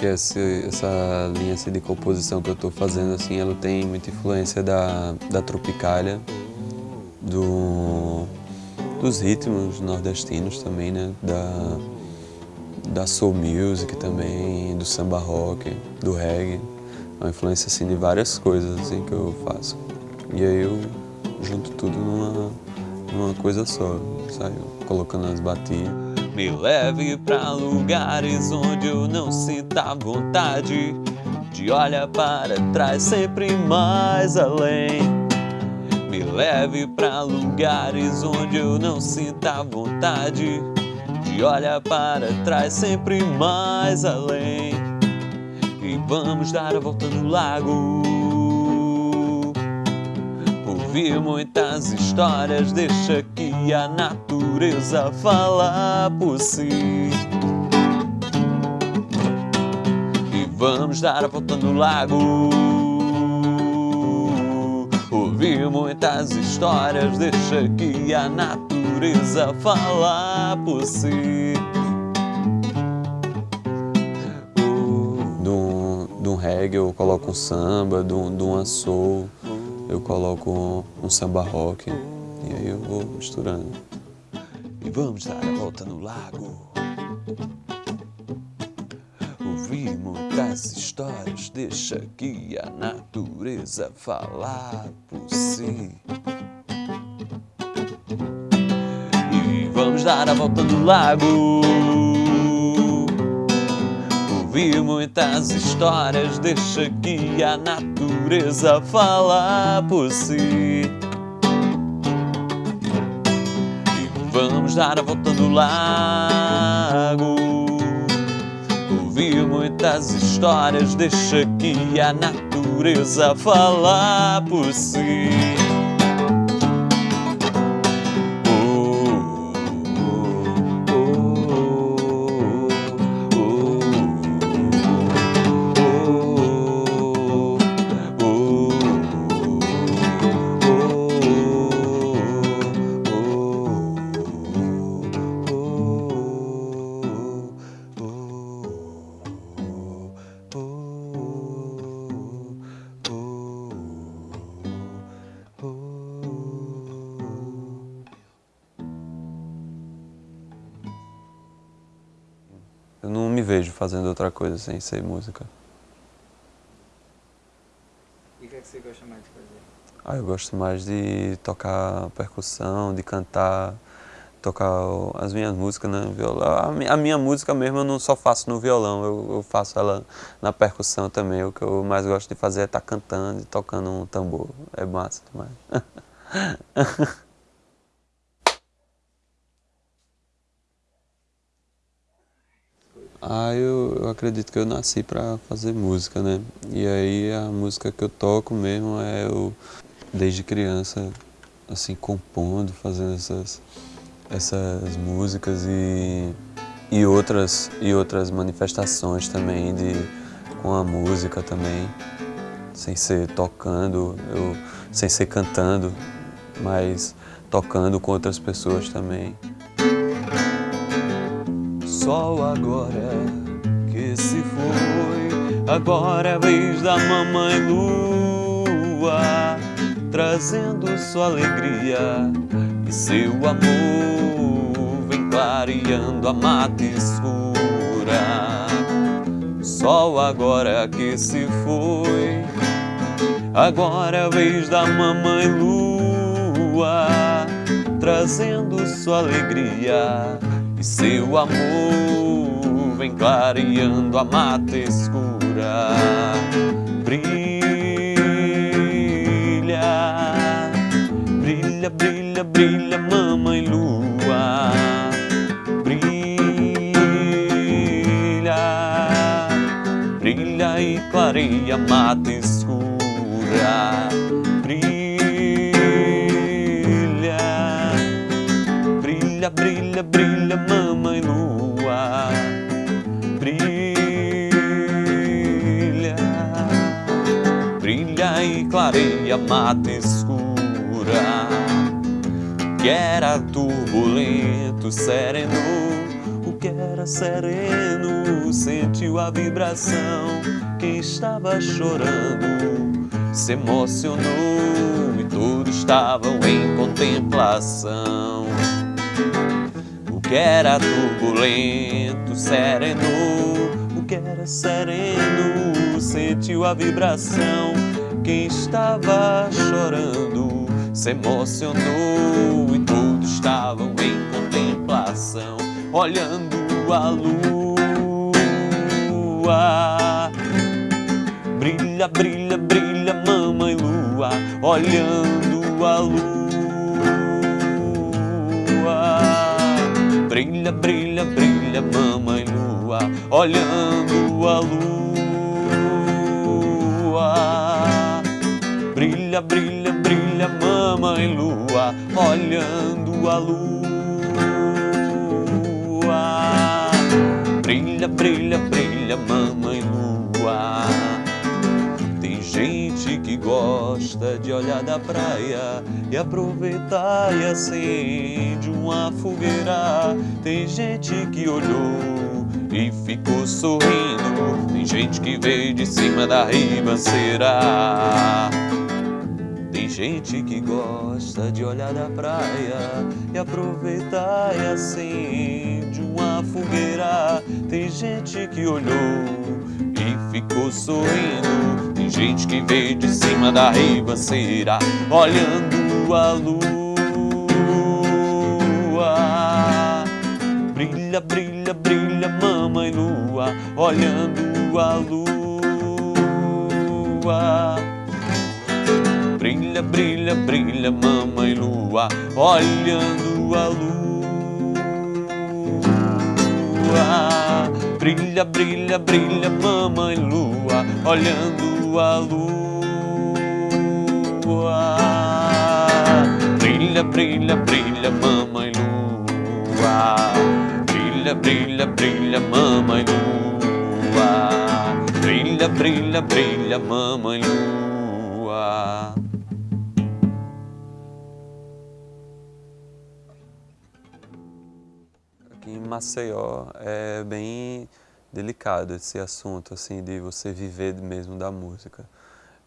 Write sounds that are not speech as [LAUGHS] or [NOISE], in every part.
que essa, linha assim, de composição que eu estou fazendo, assim, ela tem muita influência da, da Tropicália, do, dos ritmos nordestinos também, né? Da, da soul music também, do samba rock, do reggae. É uma influência assim, de várias coisas assim, que eu faço. E aí eu junto tudo numa, numa coisa só, colocando as batidas. Me leve pra lugares onde eu não sinta vontade De olhar para trás sempre mais além. Me leve pra lugares onde eu não sinta vontade De olhar para trás sempre mais além. E vamos dar a volta no lago Ouvir muitas histórias, deixa que a natureza falar por si. E vamos dar a volta no lago. Ouvir muitas histórias, deixa que a natureza falar por si. Um reggae eu coloco um samba, de um soul eu coloco um samba rock e aí eu vou misturando. E vamos dar a volta no lago. Ouvir muitas histórias, deixa que a natureza falar por si. E vamos dar a volta no lago. Ouvir muitas histórias, deixa que a natureza falar por si. E vamos dar a volta no lago. Ouvir muitas histórias, deixa que a natureza falar por si. Me vejo fazendo outra coisa sem ser música. E o que, é que você gosta mais de fazer? Ah, eu gosto mais de tocar percussão, de cantar, tocar as minhas músicas no violão. A minha música mesmo eu não só faço no violão, eu, eu faço ela na percussão também. O que eu mais gosto de fazer é estar tá cantando e tocando um tambor. É massa demais. [LAUGHS] Ah, eu, eu acredito que eu nasci para fazer música, né? E aí a música que eu toco mesmo é eu, desde criança, assim, compondo, fazendo essas, essas músicas e, e, outras, e outras manifestações também de, com a música também, sem ser tocando, eu, sem ser cantando, mas tocando com outras pessoas também sol agora que se foi. Agora é vez da mamãe lua, trazendo sua alegria e seu amor vem clareando a mata escura. Sol agora que se foi. Agora é vez da mamãe lua, trazendo sua alegria e seu amor vem clareando a mata escura. Brilha, brilha, brilha, brilha, mamãe lua. Brilha, brilha e clareia a mata escura. Clareia mata escura Que era turbulento, sereno O que era sereno sentiu a vibração. Quem estava chorando se emocionou e todos estavam em contemplação. O que era turbulento serenou, o que era sereno sentiu a vibração. Quem estava chorando se emocionou e todos estavam em contemplação, olhando a lua. Brilha, brilha, brilha, mamãe lua, olhando a lua. Brilha, brilha, brilha, mamãe lua, olhando a lua. Brilha, brilha, brilha, mamãe lua, olhando a lua. Brilha, brilha, brilha, mamãe lua. Tem gente que gosta de olhar da praia e aproveitar e acende uma fogueira. Tem gente que olhou e ficou sorrindo. Tem gente que veio de cima da ribanceira. Gente que gosta de olhar da praia e aproveitar e acende uma fogueira. Tem gente que olhou e ficou sorrindo. Tem gente que veio de cima da ribanceira olhando a lua. Brilha, brilha, brilha, mamãe lua, olhando a lua. Brilha, brilha, mamãe lua, olhando a lua. Brilha, brilha, brilha, mamãe lua, olhando a lua. Brilha, brilha, brilha, mamãe lua. Brilha, brilha, brilha, mamãe lua. Brilha, brilha, brilha, mamãe lua. Em Maceió é bem delicado esse assunto, assim, de você viver mesmo da música.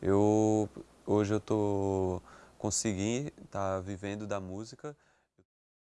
Eu, hoje eu tô, consegui estar tá vivendo da música,